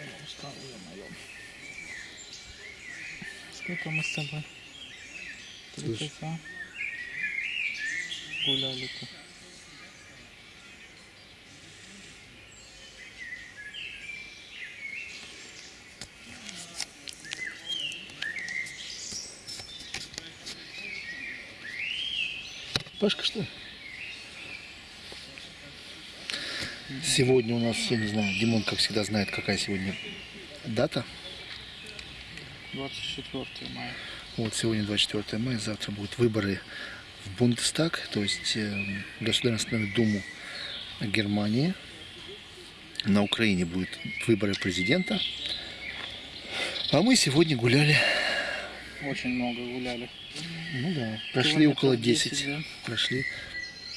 Я устал, ё-моё. Сколько мы с тобой? Три часа гуляли-то. Пашка, что Сегодня у нас, я не знаю, Димон, как всегда, знает, какая сегодня дата. 24 мая. Вот сегодня 24 мая, завтра будут выборы в Бундестаг, то есть э, Государственную Думу Германии. На Украине будут выборы президента. А мы сегодня гуляли, Очень много гуляли. ну да, прошли Километров около 10. 10, да. Прошли.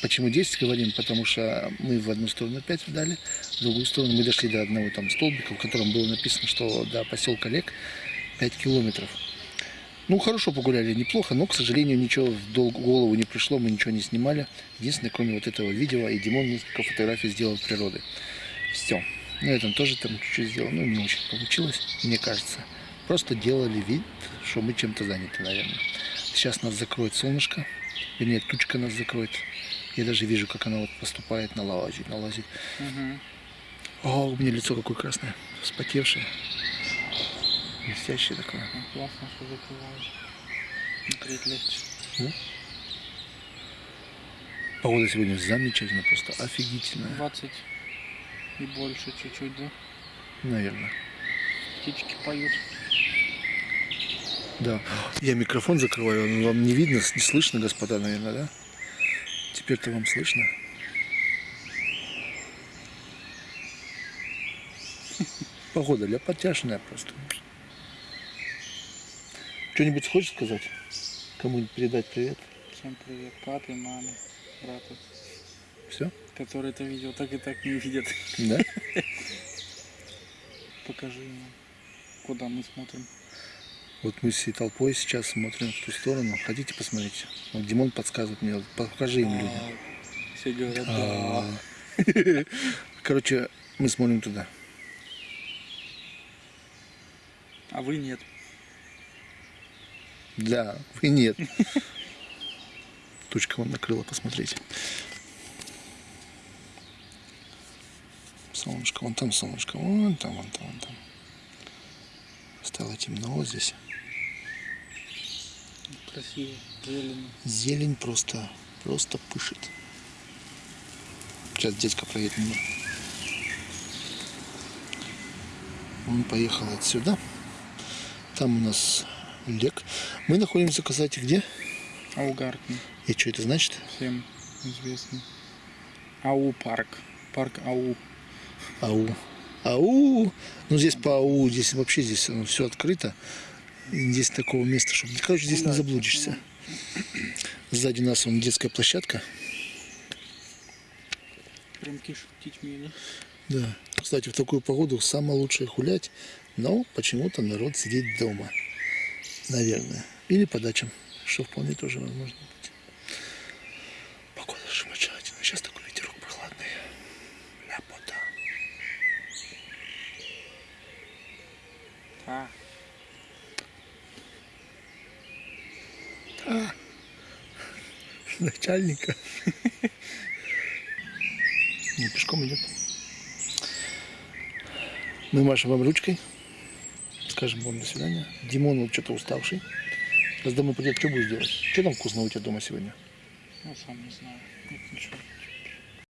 Почему 10 говорим? Потому что мы в одну сторону опять вдали, в другую сторону мы дошли до одного там столбика, в котором было написано, что до поселка Лек 5 километров. Ну, хорошо погуляли, неплохо, но, к сожалению, ничего в голову не пришло, мы ничего не снимали. Единственное, кроме вот этого видео, и Димон несколько фотографий сделал природы. Все. На этом тоже там чуть-чуть сделал, ну, не очень получилось, мне кажется. Просто делали вид, что мы чем-то заняты, наверное. Сейчас нас закроет солнышко, вернее, тучка нас закроет. Я даже вижу, как она вот поступает, налазит, налазит. Мгм. О, у меня лицо какое красное, вспотевшее. Блестящее такое. Ну, Классно, что закрываешь. Смотреть легче. Погода сегодня замечательная, просто офигительная, 20 и больше чуть-чуть, да? наверное. Птички поют. Да. Я микрофон закрываю, он вам не видно, не слышно, господа, наверное, да? Теперь-то вам слышно? Погода ляпотяшная просто. Что-нибудь хочешь сказать? Кому-нибудь передать привет? Всем привет. Папе, маме, брату. Все? Которые это видео так и так не видят. Да? Покажи ему, куда мы смотрим. Вот мы всей толпой сейчас смотрим в ту сторону. Хотите посмотреть? Вот Димон подсказывает мне, вот покажи им людям. Все говорят, да. Короче, мы смотрим туда. А вы нет. Да, вы нет. Тучка вон накрыла, посмотрите. Солнышко, вон там солнышко, вон там, вон там, вон там. Стало темно здесь. Красиво, зелено. Зелень просто, просто пышет. Сейчас дядька проедет мимо. Он поехал отсюда. Там у нас лек. Мы находимся, кстати, где? Аугартен. И что это значит? Всем известный. Ау парк. Парк Ау. Ау. Ау. Ну здесь по АУ, здесь вообще здесь все открыто. Здесь такого места, чтобы, короче, здесь не заблудишься. Сзади нас вон детская площадка. Прям птичьми, да? Да. Кстати, в такую погоду самое лучшее гулять, но почему-то народ сидит дома. Наверное. Или по дачам, что вполне тоже возможно быть. Погода замечательная. Сейчас такой ветерок прохладный. Ляпота. А, Начальника. Не, пешком идет. Мы машем вам ручкой. Скажем вам до свидания. Димон вот что-то уставший. Сейчас домой придет, что будешь делать? Что там вкусного у тебя дома сегодня? я сам не знаю. Нет, ничего.